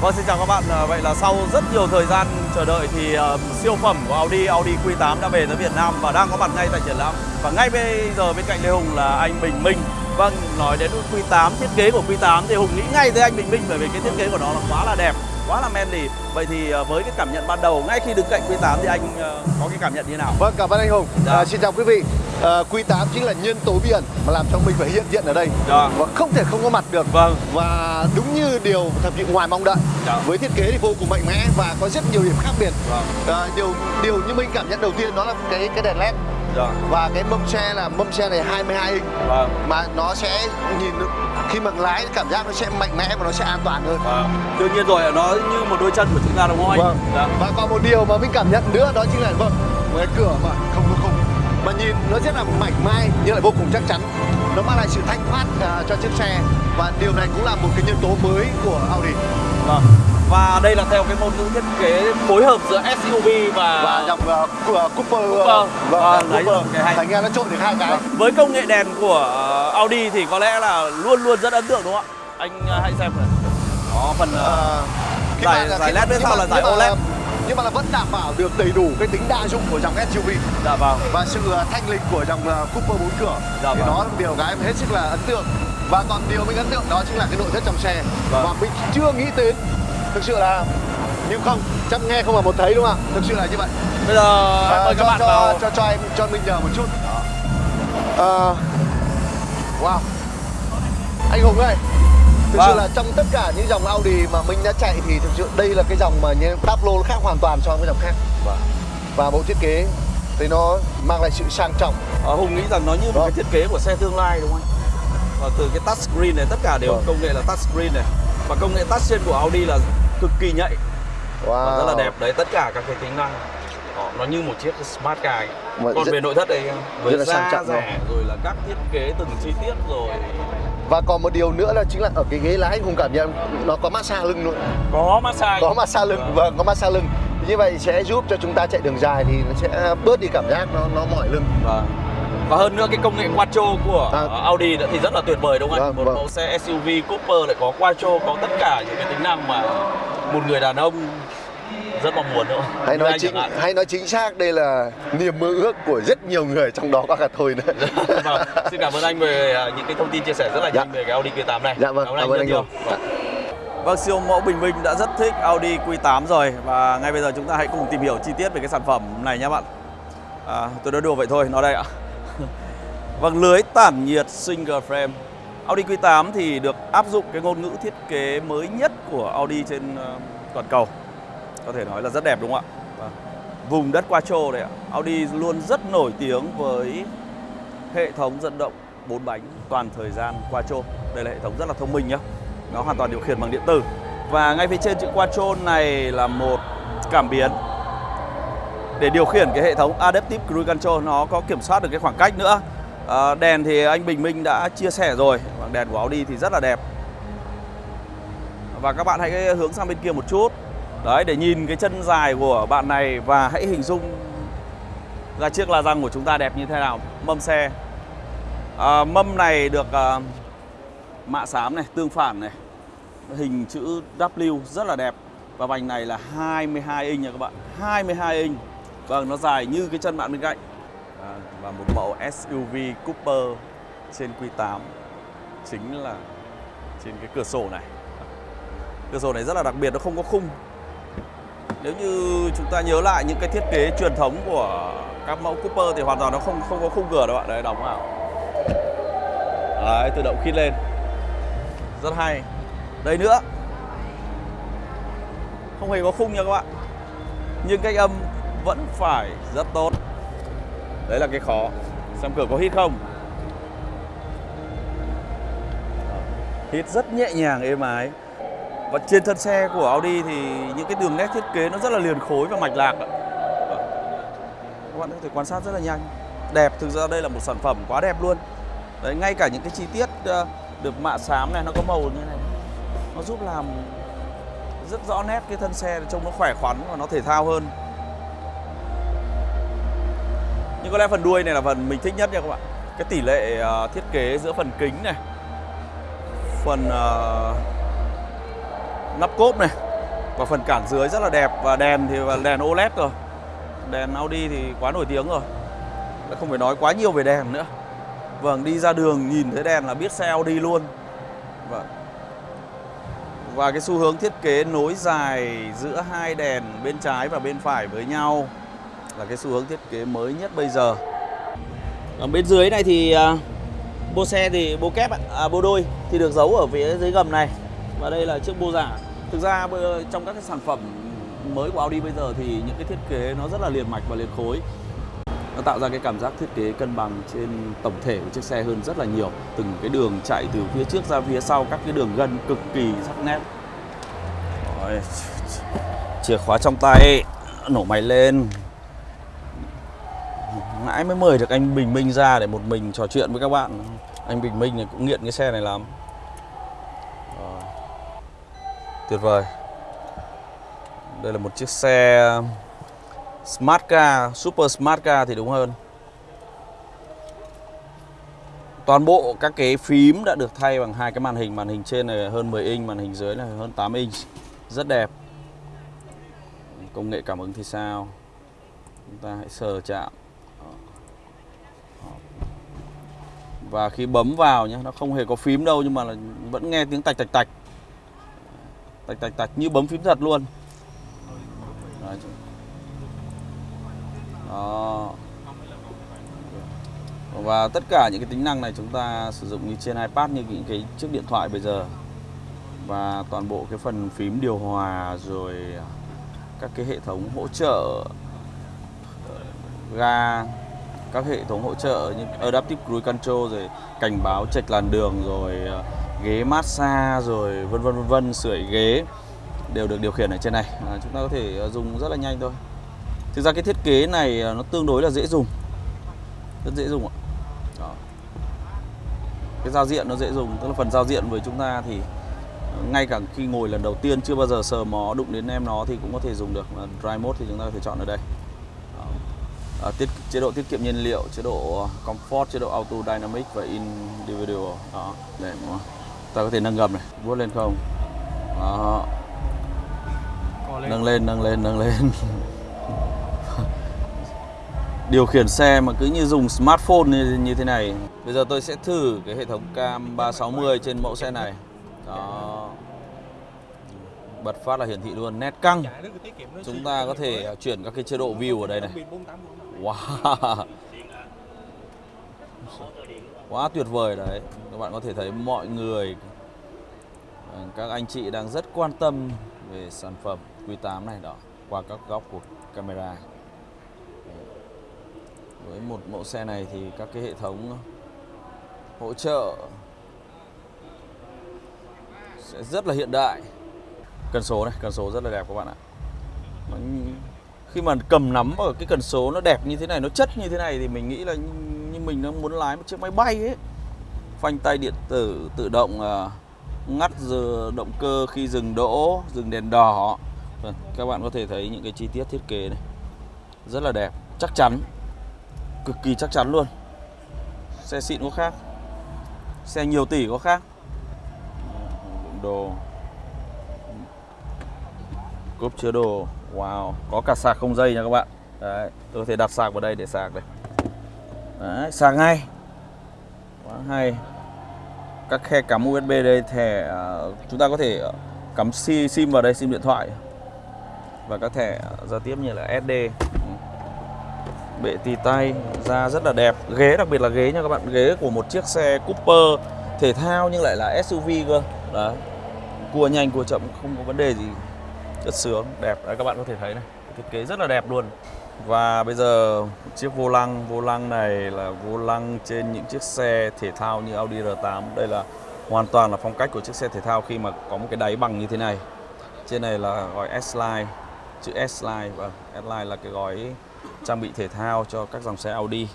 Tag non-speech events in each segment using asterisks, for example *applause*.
Vâng xin chào các bạn. Ờ, vậy là sau rất nhiều thời gian chờ đợi thì uh, siêu phẩm của Audi Audi Q8 đã về tới Việt Nam và đang có mặt ngay tại triển lãm. Và ngay bây giờ bên cạnh Lê Hùng là anh Bình Minh. Vâng, nói đến Q8, thiết kế của Q8 thì Hùng nghĩ ngay tới anh Bình Minh bởi vì cái thiết kế của nó là quá là đẹp, quá là manly. Vậy thì ờ, với cái cảm nhận ban đầu ngay khi đứng cạnh Q8 thì anh ờ, có cái cảm nhận như thế nào? Vâng, cảm ơn anh Hùng. Dạ. À, xin chào quý vị. À, Q8 chính là nhân tố biển mà làm cho mình phải hiện diện ở đây Dạ. và không thể không có mặt được. Vâng. Và đúng như điều thập thị ngoài mong đợi. Dạ. Với thiết kế thì vô cùng mạnh mẽ và có rất nhiều điểm khác biệt. Vâng. À, điều điều như mình cảm nhận đầu tiên đó là cái cái đèn led Dạ. và cái mâm xe là mâm xe này 22 inch Vâng. mà nó sẽ nhìn khi mà lái cảm giác nó sẽ mạnh mẽ và nó sẽ an toàn hơn. Vâng. Đương nhiên rồi, nó như một đôi chân của chúng ta đúng không anh? Vâng. Dạ. Và còn một điều mà mình cảm nhận nữa đó chính là vâng, cái cửa mà không có khung mà nhìn nó rất là mảnh mai nhưng lại vô cùng chắc chắn. Nó mang lại sự thanh thoát à, cho chiếc xe và điều này cũng là một cái nhân tố mới của Audi Vâng. Và đây là theo cái ngôn ngữ thiết kế phối hợp giữa SUV và, và dòng uh, của Cooper, Cooper. vâng, Vâng, đấy Cooper. cái hay. thành ra nó trộn được hai cái. với công nghệ đèn của ờ, Audi thì có lẽ là luôn luôn rất ấn tượng đúng không ạ? Anh ờ, hãy xem này. Đó phần ờ, À, khi Giải- giải LED bên sau là giải nhưng mà- OLED. nhưng mà là vẫn đảm bảo được đầy đủ cái tính đa dụng của dòng SUV dạ vâng. và sự uh, thanh lịch của dòng uh, Cooper 4 cửa Dạ thì vâng. đó là điều cái em hết sức là ấn tượng và còn điều mình ấn tượng đó chính là cái nội thất trong xe Vâng. và mình chưa nghĩ đến thực sự là nhưng không chắc nghe không mà một thấy đúng không ạ thực sự là như vậy Bây giờ À, mời các cho, bạn cho, vào. cho cho em cho mình nhờ một chút Ờ, wow anh Hùng ơi thực sự Vâng. là trong tất cả những dòng Audi mà mình đã chạy thì thực sự đây là cái dòng mà như Tableau nó khác hoàn toàn so với dòng khác Vâng. và bộ thiết kế thì nó mang lại sự sang trọng Ờ, Hùng nghĩ rằng nó như một Vâng. cái thiết kế của xe tương lai đúng không anh? Và từ cái touch screen này tất cả đều Vâng. công nghệ là touch screen này. Và công nghệ touch trên của Audi là cực kỳ nhạy wow. và rất là đẹp. Đấy tất cả các cái tính năng Đó, nó như một chiếc smart car. ấy. Mà Còn rất- về nội thất đây với rất là sang trọng, rẻ rồi là các thiết kế từng chi tiết rồi và còn một điều nữa là chính là ở cái ghế lái Hùng cảm nhận nó có massage lưng luôn có massage. có massage lưng vâng có massage lưng như vậy sẽ giúp cho chúng ta chạy đường dài thì nó sẽ bớt đi cảm giác nó nó mỏi lưng Vâng. Và hơn nữa cái công nghệ Quattro của À. Audi thì rất là tuyệt vời đúng không anh? Vâng, một vâng. mẫu xe SUV Cooper lại có Quattro có tất cả những cái tính năng mà một người đàn ông rất mong muốn đúng không? hay nói anh chính hay nói chính xác đây là niềm mơ ước của rất nhiều người trong đó có cả tôi nữa *laughs* vâng. Xin cảm ơn anh về à, những cái thông tin chia sẻ rất là Dạ. nhanh về cái Audi Q8 này. Dạ vâng, cảm ơn rất anh nhiều. Vâng. Vâng, siêu mẫu Bình Minh đã rất thích Audi Q8 rồi và ngay bây giờ chúng ta hãy cùng tìm hiểu chi tiết về cái sản phẩm này nhé bạn. À, tôi nói đùa vậy thôi, nó đây ạ. *laughs* Vâng, lưới tản nhiệt single frame. Audi Q8 thì được áp dụng cái ngôn ngữ thiết kế mới nhất của Audi trên ờ, toàn cầu. Có thể nói là rất đẹp đúng không ạ? Vâng. Vùng đất Quattro đây ạ. Audi luôn rất nổi tiếng với hệ thống dẫn động 4 bánh toàn thời gian Quattro. Đây là hệ thống rất là thông minh nhá. Nó hoàn toàn điều khiển bằng điện tử. Và ngay phía trên chữ Quattro này là một cảm biến để điều khiển cái hệ thống Adaptive Cruise Control nó có kiểm soát được cái khoảng cách nữa. À, đèn thì anh Bình Minh đã chia sẻ rồi, Bảng đèn của Audi thì rất là đẹp. Và các bạn hãy hướng sang bên kia một chút. Đấy để nhìn cái chân dài của bạn này và hãy hình dung ra chiếc la răng của chúng ta đẹp như thế nào. Mâm xe. À, mâm này được à, mạ xám này, tương phản này. Hình chữ W rất là đẹp. Và vành này là 22 inch nha các bạn. 22 inch. Vâng, nó dài như cái chân bạn bên cạnh. À, và một mẫu SUV Cooper trên Q8 chính là trên cái cửa sổ này. Cửa sổ này rất là đặc biệt, nó không có khung. Nếu như chúng ta nhớ lại những cái thiết kế truyền thống của các mẫu Cooper thì hoàn toàn nó không không có khung cửa đâu bạn. Đấy, đóng vào. Đấy, tự động khít lên. Rất hay. Đây nữa. Không hề có khung nha các bạn. Nhưng cách âm vẫn phải rất tốt. Đấy là cái khó. Xem cửa có hít không? Hít rất nhẹ nhàng êm ái. Và trên thân xe của Audi thì những cái đường nét thiết kế nó rất là liền khối và mạch lạc vâng. Các bạn có thể quan sát rất là nhanh. Đẹp, thực ra đây là một sản phẩm quá đẹp luôn. Đấy, ngay cả những cái chi tiết ờ, được mạ xám này nó có màu như này. Nó giúp làm rất rõ nét cái thân xe trông nó khỏe khoắn và nó thể thao hơn. Nhưng có lẽ phần đuôi này là phần mình thích nhất nha các bạn. Cái tỷ lệ ờ, thiết kế giữa phần kính này, phần uh, nắp cốp này và phần cản dưới rất là đẹp và đèn thì là đèn OLED rồi. Đèn Audi thì quá nổi tiếng rồi. Đã không phải nói quá nhiều về đèn nữa. Vâng đi ra đường nhìn thấy đèn là biết xe Audi luôn. Vâng. Và cái xu hướng thiết kế nối dài giữa hai đèn bên trái và bên phải với nhau là cái xu hướng thiết kế mới nhất bây giờ. Ở bên dưới này thì uh, bô xe thì bô kép à, bô đôi thì được giấu ở phía dưới gầm này. Và đây là chiếc bô giả thực ra ờ, trong các cái sản phẩm mới của Audi bây giờ thì những cái thiết kế nó rất là liền mạch và liền khối. Nó tạo ra cái cảm giác thiết kế cân bằng trên tổng thể của chiếc xe hơn rất là nhiều. Từng cái đường chạy từ phía trước ra phía sau các cái đường gân cực kỳ sắc nét. Rồi. chìa khóa trong tay nổ máy lên nãy mới mời được anh Bình Minh ra để một mình trò chuyện với các bạn? Anh Bình Minh này cũng nghiện cái xe này lắm. Rồi. tuyệt vời. Đây là một chiếc xe Smart Car, Super Smart Car thì đúng hơn. Toàn bộ các cái phím đã được thay bằng hai cái màn hình. Màn hình trên này hơn 10 inch, màn hình dưới này hơn 8 inch. Rất đẹp. Công nghệ cảm ứng thì sao? Chúng ta hãy sờ chạm. Và khi bấm vào nhé, nó không hề có phím đâu Nhưng mà là vẫn nghe tiếng tạch tạch tạch Tạch tạch tạch như bấm phím thật luôn Đấy. Đó. Và tất cả những cái tính năng này chúng ta sử dụng như trên iPad như những cái chiếc điện thoại bây giờ và toàn bộ cái phần phím điều hòa rồi các cái hệ thống hỗ trợ ờ, ga các hệ thống hỗ trợ như Adaptive Cruise Control rồi cảnh báo chệch làn đường rồi ờ, ghế massage rồi vân vân vân vân sưởi ghế đều được điều khiển ở trên này. À, chúng ta có thể ờ, dùng rất là nhanh thôi. Thực ra cái thiết kế này nó tương đối là dễ dùng. Rất dễ dùng ạ. Đó. cái giao diện nó dễ dùng tức là phần giao diện với chúng ta thì ngay cả khi ngồi lần đầu tiên chưa bao giờ sờ mó đụng đến em nó thì cũng có thể dùng được. Mà mode thì chúng ta có thể chọn ở đây. À, tiết chế độ tiết kiệm nhiên liệu chế độ comfort chế độ auto dynamic và individual. Đó để mà ta có thể nâng gầm này. Vuốt lên không? Đó. Nâng lên nâng lên nâng lên. *laughs* Điều khiển xe mà cứ như dùng smartphone như, như thế này. Bây giờ tôi sẽ thử cái hệ thống cam 360 trên mẫu xe này. Đó. Bật phát là hiển thị luôn nét căng. Chúng ta có thể chuyển các cái chế độ view ở đây này wow. Quá tuyệt vời đấy. Các bạn có thể thấy mọi người ờ, các anh chị đang rất quan tâm về sản phẩm Q8 này đó, qua các góc của camera. Với một mẫu xe này thì các cái hệ thống hỗ trợ sẽ rất là hiện đại. Cần số này, cần số rất là đẹp các bạn ạ khi mà cầm nắm ở cái cần số nó đẹp như thế này, nó chất như thế này thì mình nghĩ là như mình đang muốn lái một chiếc máy bay ấy. Phanh tay điện tử tự động à, ngắt giờ động cơ khi dừng đỗ, dừng đèn đỏ. Vâng, các bạn có thể thấy những cái chi tiết thiết kế này. Rất là đẹp, chắc chắn, cực kỳ chắc chắn luôn. Xe xịn có khác, xe nhiều tỷ có khác. Đồ. Cốp chứa đồ wow, có cả sạc không dây nha các bạn. Đấy, tôi có thể đặt sạc vào đây để sạc đây. Đấy, sạc ngay. Quá hay. Các khe cắm USB đây, thẻ à, chúng ta có thể à, cắm sim vào đây, sim điện thoại. Và các thẻ à, giao tiếp như là SD ừ. bệ tì tay, da rất là đẹp. Ghế, đặc biệt là ghế nha các bạn. Ghế của một chiếc xe Cooper thể thao nhưng lại là SUV cơ. Đấy. Cua nhanh, cua chậm, không có vấn đề gì rất sướng đẹp. Đấy các bạn có thể thấy này thiết kế rất là đẹp luôn. Và bây giờ chiếc vô lăng vô lăng này là vô lăng trên những chiếc xe thể thao như Audi R8 đây là hoàn toàn là phong cách của chiếc xe thể thao khi mà có một cái đáy bằng như thế này. Trên này là gói S-Line chữ S-Line. Và S-Line là cái gói trang bị thể thao cho các dòng xe Audi.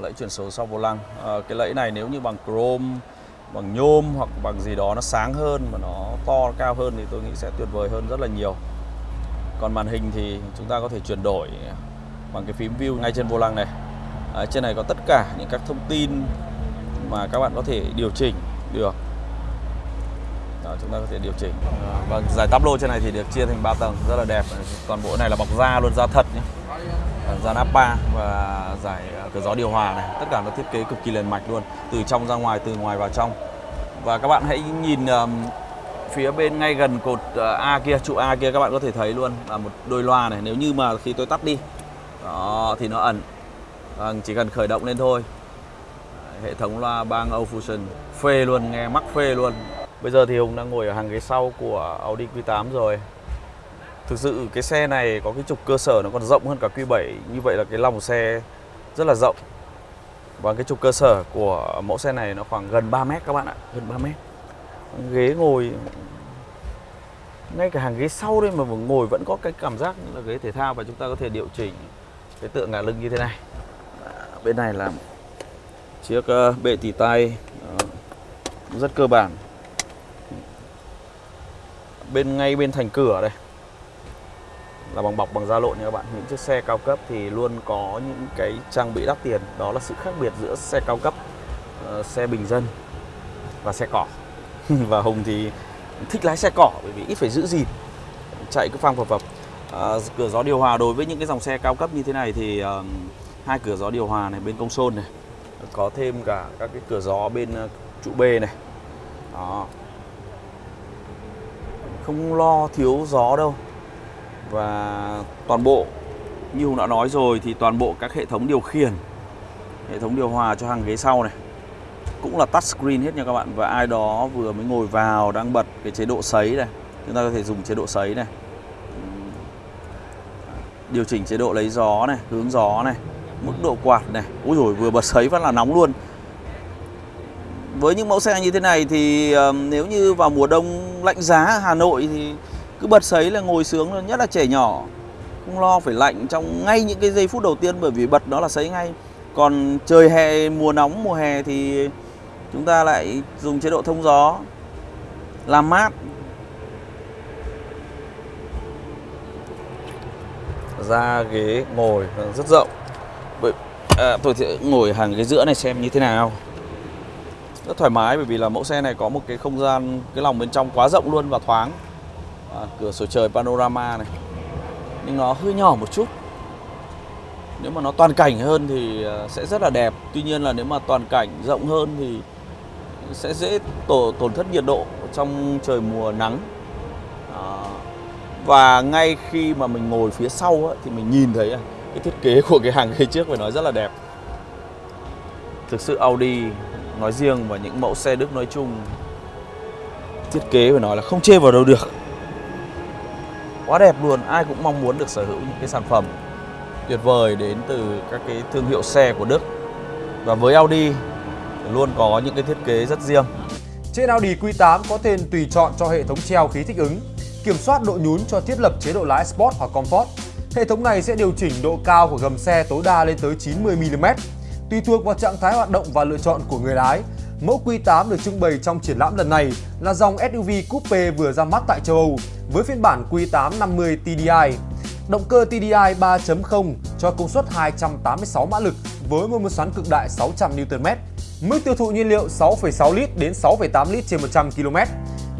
Lẫy chuyển số sau vô lăng. À, cái lẫy này nếu như bằng chrome bằng nhôm hoặc bằng gì đó nó sáng hơn mà nó to nó cao hơn thì tôi nghĩ sẽ tuyệt vời hơn rất là nhiều. Còn màn hình thì chúng ta có thể chuyển đổi bằng cái phím view ngay trên vô lăng này. À, trên này có tất cả những các thông tin mà các bạn có thể điều chỉnh được. Đó, chúng ta có thể điều chỉnh. À, và giải táp lô trên này thì được chia thành 3 tầng rất là đẹp. Toàn bộ này là bọc da luôn da thật nhé da Napa và giải ờ, cửa gió điều hòa này. Tất cả nó thiết kế cực kỳ liền mạch luôn từ trong ra ngoài từ ngoài vào trong. Và các bạn hãy nhìn um, phía bên ngay gần cột ờ, A kia trụ A kia các bạn có thể thấy luôn là một đôi loa này. Nếu như mà khi tôi tắt đi đó thì nó ẩn. À, chỉ cần khởi động lên thôi. Hệ thống loa bang Fusion phê luôn nghe mắc phê luôn. Bây giờ thì Hùng đang ngồi ở hàng ghế sau của Audi Q8 rồi thực sự cái xe này có cái trục cơ sở nó còn rộng hơn cả Q7 như vậy là cái lòng xe rất là rộng. Và cái trục cơ sở của mẫu xe này nó khoảng gần 3 mét các bạn ạ, gần 3 mét. Ghế ngồi, ngay cả hàng ghế sau đây mà ngồi vẫn có cái cảm giác là ghế thể thao và chúng ta có thể điều chỉnh cái tựa ngả lưng như thế này. Bên này là chiếc ờ, bệ tỉ tay ờ, rất cơ bản. Bên ngay bên thành cửa đây là bằng bọc bằng da lộn nha các bạn. Những chiếc xe cao cấp thì luôn có những cái trang bị đắt tiền. Đó là sự khác biệt giữa xe cao cấp uh, xe bình dân và xe cỏ. *laughs* Và hùng thì thích lái xe cỏ bởi vì ít phải giữ gìn chạy cứ phang phập phập. À, cửa gió điều hòa đối với những cái dòng xe cao cấp như thế này thì uh, hai cửa gió điều hòa này bên công sôn này có thêm cả các cái cửa gió bên trụ B này. Đó. Không lo thiếu gió đâu và toàn bộ như Hùng đã nói rồi thì toàn bộ các hệ thống điều khiển hệ thống điều hòa cho hàng ghế sau này cũng là touchscreen hết nha các bạn. Và ai đó vừa mới ngồi vào đang bật cái chế độ sấy này chúng ta có thể dùng chế độ sấy này. Điều chỉnh chế độ lấy gió này hướng gió này mức độ quạt này. Úi rồi vừa bật sấy phát là nóng luôn. Với những mẫu xe như thế này thì uh, nếu như vào mùa đông lạnh giá ở Hà Nội thì cứ bật sấy là ngồi sướng nhất là trẻ nhỏ. Không lo phải lạnh trong ngay những cái giây phút đầu tiên bởi vì bật nó là sấy ngay. Còn trời hè mùa nóng mùa hè thì chúng ta lại dùng chế độ thông gió làm mát. Ra ghế ngồi rất rộng. À, tôi sẽ ngồi hàng ghế giữa này xem như thế nào. Rất thoải mái bởi vì là mẫu xe này có một cái không gian cái lòng bên trong quá rộng luôn và thoáng à, cửa sổ trời panorama này. Nhưng nó hơi nhỏ một chút. Nếu mà nó toàn cảnh hơn thì à, sẽ rất là đẹp. Tuy nhiên là nếu mà toàn cảnh rộng hơn thì sẽ dễ tổ tổn thất nhiệt độ trong trời mùa nắng. À, và ngay khi mà mình ngồi phía sau á, thì mình nhìn thấy à, cái thiết kế của cái hàng ghế trước phải nói rất là đẹp. Thực sự Audi nói riêng và những mẫu xe Đức nói chung thiết kế phải nói là không chê vào đâu được quá đẹp luôn ai cũng mong muốn được sở hữu những cái sản phẩm tuyệt vời đến từ các cái thương hiệu xe của Đức. Và với Audi luôn có những cái thiết kế rất riêng. Trên Audi Q8 có tên tùy chọn cho hệ thống treo khí thích ứng kiểm soát độ nhún cho thiết lập chế độ lái Sport hoặc Comfort. Hệ thống này sẽ điều chỉnh độ cao của gầm xe tối đa lên tới 90mm. Tùy thuộc vào trạng thái hoạt động và lựa chọn của người lái, mẫu Q8 được trưng bày trong triển lãm lần này là dòng SUV coupe vừa ra mắt tại châu Âu với phiên bản Q8 50 TDI. Động cơ TDI 3.0 cho công suất 286 mã lực với mô men xoắn cực đại 600 Nm. Mức tiêu thụ nhiên liệu 6,6 lít đến 6,8 lít trên 100 km.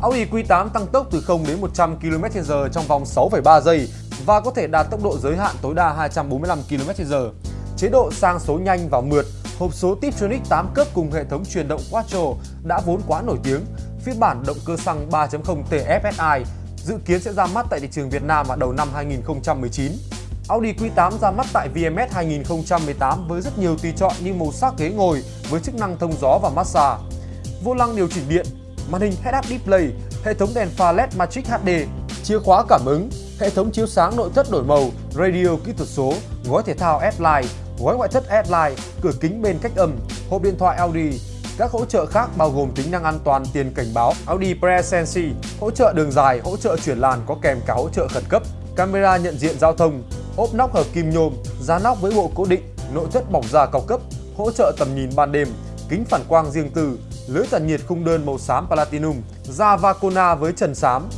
Audi Q8 tăng tốc từ 0 đến 100 km/h trong vòng 6,3 giây và có thể đạt tốc độ giới hạn tối đa 245 km/h. Chế độ sang số nhanh và mượt, hộp số Tiptronic 8 cấp cùng hệ thống truyền động Quattro đã vốn quá nổi tiếng. Phiên bản động cơ xăng 3.0 TFSI dự kiến sẽ ra mắt tại thị trường Việt Nam vào đầu năm 2019. Audi Q8 ra mắt tại VMS 2018 với rất nhiều tùy chọn như màu sắc ghế ngồi với chức năng thông gió và massage, vô lăng điều chỉnh điện, màn hình head-up display, hệ thống đèn pha LED Matrix HD, chìa khóa cảm ứng, hệ thống chiếu sáng nội thất đổi màu, radio kỹ thuật số, gói thể thao S-Line, gói ngoại thất S-Line, cửa kính bên cách âm, hộp điện thoại Audi. Các hỗ trợ khác bao gồm tính năng an toàn tiền cảnh báo Audi Presense, hỗ trợ đường dài, hỗ trợ chuyển làn có kèm cả hỗ trợ khẩn cấp, camera nhận diện giao thông, ốp nóc hợp kim nhôm, giá nóc với bộ cố định, nội thất bọc da cao cấp, hỗ trợ tầm nhìn ban đêm, kính phản quang riêng tư, lưới tản nhiệt khung đơn màu xám platinum, da Vacona với trần xám,